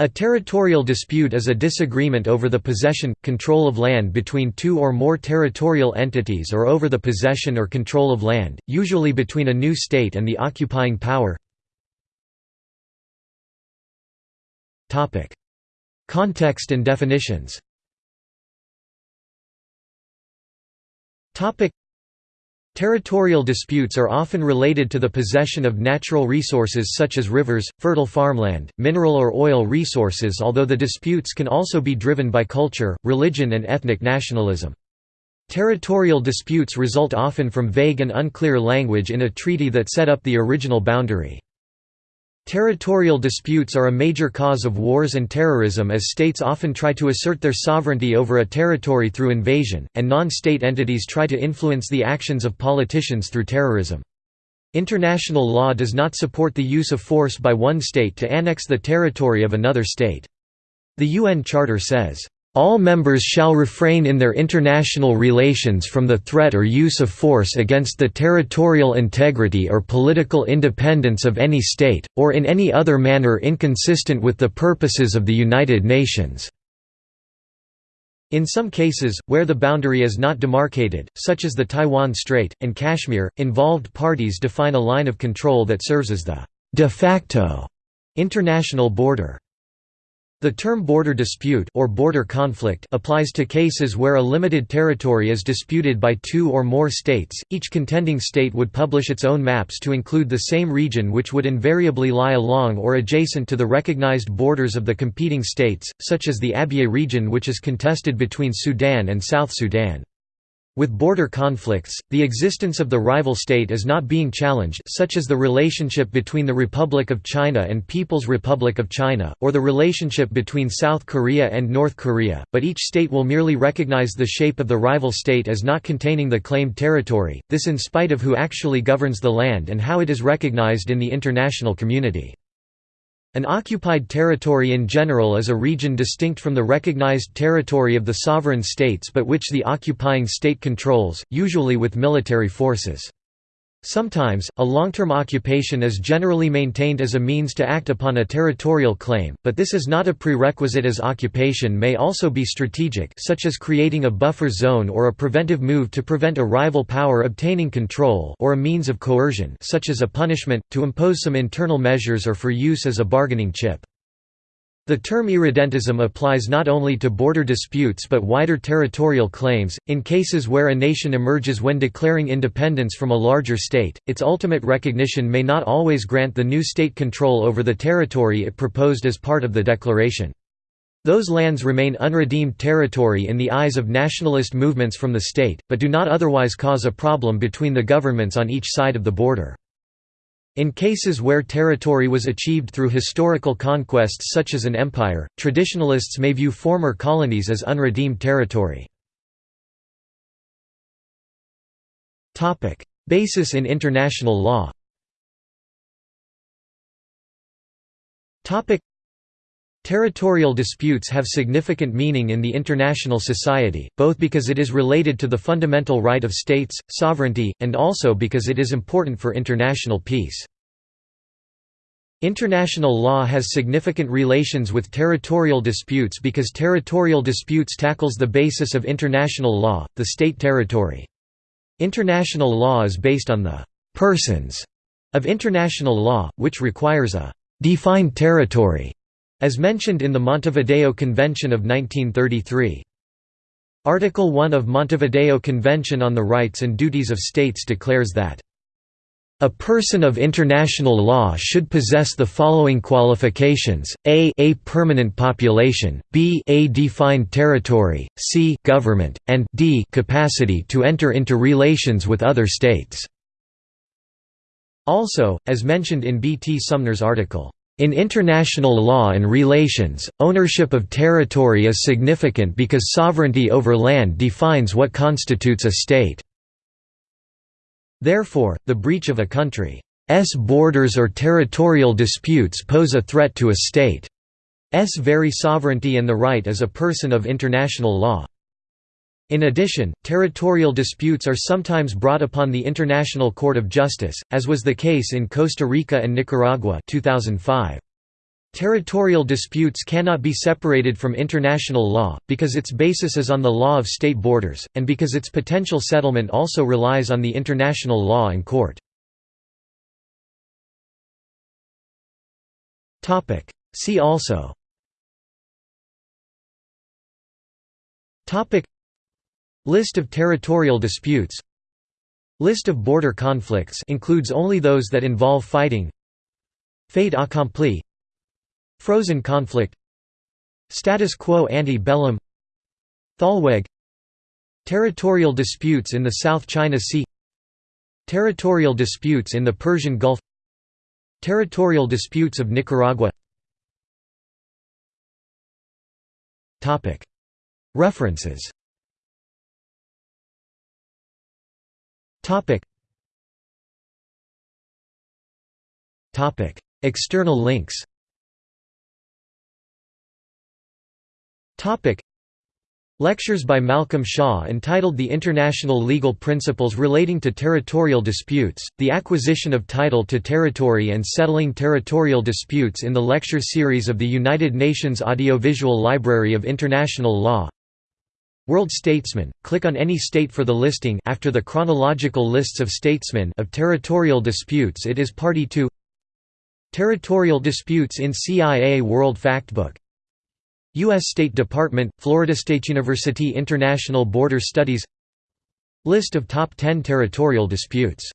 A territorial dispute is a disagreement over the possession, control of land between two or more territorial entities or over the possession or control of land, usually between a new state and the occupying power. Context and definitions Territorial disputes are often related to the possession of natural resources such as rivers, fertile farmland, mineral or oil resources although the disputes can also be driven by culture, religion and ethnic nationalism. Territorial disputes result often from vague and unclear language in a treaty that set up the original boundary. Territorial disputes are a major cause of wars and terrorism as states often try to assert their sovereignty over a territory through invasion, and non-state entities try to influence the actions of politicians through terrorism. International law does not support the use of force by one state to annex the territory of another state. The UN Charter says, all members shall refrain in their international relations from the threat or use of force against the territorial integrity or political independence of any state, or in any other manner inconsistent with the purposes of the United Nations." In some cases, where the boundary is not demarcated, such as the Taiwan Strait, and Kashmir, involved parties define a line of control that serves as the «de facto» international border. The term border dispute or border conflict applies to cases where a limited territory is disputed by two or more states. Each contending state would publish its own maps to include the same region which would invariably lie along or adjacent to the recognized borders of the competing states, such as the Abyei region which is contested between Sudan and South Sudan. With border conflicts, the existence of the rival state is not being challenged such as the relationship between the Republic of China and People's Republic of China, or the relationship between South Korea and North Korea, but each state will merely recognize the shape of the rival state as not containing the claimed territory, this in spite of who actually governs the land and how it is recognized in the international community. An occupied territory in general is a region distinct from the recognized territory of the sovereign states but which the occupying state controls, usually with military forces. Sometimes, a long-term occupation is generally maintained as a means to act upon a territorial claim, but this is not a prerequisite as occupation may also be strategic such as creating a buffer zone or a preventive move to prevent a rival power obtaining control or a means of coercion such as a punishment, to impose some internal measures or for use as a bargaining chip. The term irredentism applies not only to border disputes but wider territorial claims. In cases where a nation emerges when declaring independence from a larger state, its ultimate recognition may not always grant the new state control over the territory it proposed as part of the declaration. Those lands remain unredeemed territory in the eyes of nationalist movements from the state, but do not otherwise cause a problem between the governments on each side of the border. In cases where territory was achieved through historical conquests such as an empire, traditionalists may view former colonies as unredeemed territory. Basis in international law Territorial disputes have significant meaning in the international society, both because it is related to the fundamental right of states, sovereignty, and also because it is important for international peace. International law has significant relations with territorial disputes because territorial disputes tackles the basis of international law, the state territory. International law is based on the «persons» of international law, which requires a «defined territory» As mentioned in the Montevideo Convention of 1933. Article 1 of Montevideo Convention on the Rights and Duties of States declares that a person of international law should possess the following qualifications, a a permanent population, b a defined territory, c government, and d capacity to enter into relations with other states. Also, as mentioned in B. T. Sumner's article, in international law and relations, ownership of territory is significant because sovereignty over land defines what constitutes a state. Therefore, the breach of a country's borders or territorial disputes pose a threat to a state's very sovereignty and the right as a person of international law. In addition, territorial disputes are sometimes brought upon the International Court of Justice, as was the case in Costa Rica and Nicaragua 2005. Territorial disputes cannot be separated from international law, because its basis is on the law of state borders, and because its potential settlement also relies on the international law and court. See also List of territorial disputes. List of border conflicts includes only those that involve fighting. Fait accompli. Frozen conflict. Status quo ante bellum. Thalweg. Territorial disputes in the South China Sea. Territorial disputes in the Persian Gulf. Territorial disputes of Nicaragua. References External links. Topic. Lectures by Malcolm Shaw entitled The International Legal Principles Relating to Territorial Disputes, the Acquisition of Title to Territory and Settling Territorial Disputes in the lecture series of the United Nations Audiovisual Library of International Law World Statesman, click on any state for the listing. After the chronological lists of statesmen of territorial disputes it is party to Territorial disputes in CIA World Factbook. U.S. State Department, Florida State University International Border Studies. List of top 10 territorial disputes